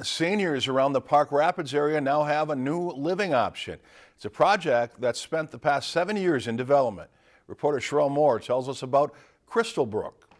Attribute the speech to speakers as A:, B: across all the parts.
A: Seniors around the Park Rapids area now have a new living option. It's a project that's spent the past seven years in development. Reporter Sherelle Moore tells us about Crystal Brook.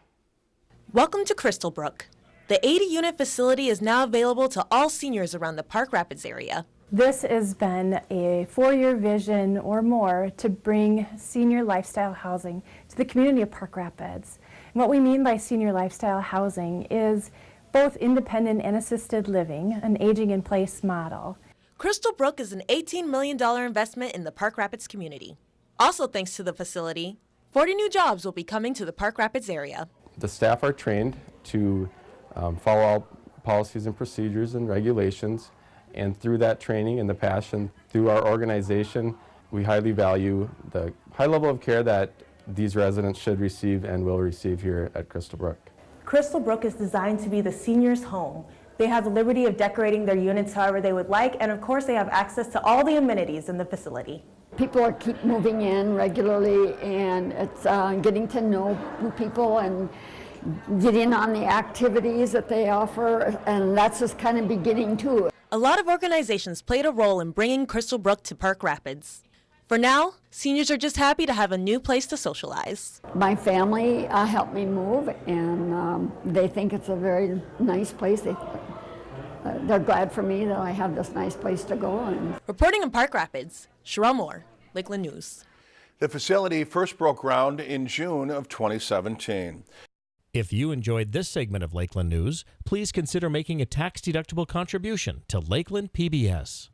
B: Welcome to Crystal Brook. The 80-unit facility is now available to all seniors around the Park Rapids area.
C: This has been a four-year vision or more to bring senior lifestyle housing to the community of Park Rapids. And what we mean by senior lifestyle housing is both independent and assisted living, an aging in place model.
B: Crystal Brook is an $18 million investment in the Park Rapids community. Also thanks to the facility, 40 new jobs will be coming to the Park Rapids area.
D: The staff are trained to um, follow all policies and procedures and regulations and through that training and the passion through our organization we highly value the high level of care that these residents should receive and will receive here at Crystal Brook.
E: Crystal Brook is designed to be the senior's home. They have the liberty of decorating their units however they would like, and of course they have access to all the amenities in the facility.
F: People are keep moving in regularly, and it's uh, getting to know people and get in on the activities that they offer, and that's just kind of beginning too.
B: A lot of organizations played a role in bringing Crystal Brook to Park Rapids. For now, seniors are just happy to have a new place to socialize.
F: My family uh, helped me move, and um, they think it's a very nice place. They, uh, they're glad for me that I have this nice place to go. And
B: Reporting in Park Rapids, Sherelle Moore, Lakeland News.
A: The facility first broke ground in June of 2017.
G: If you enjoyed this segment of Lakeland News, please consider making a tax-deductible contribution to Lakeland PBS.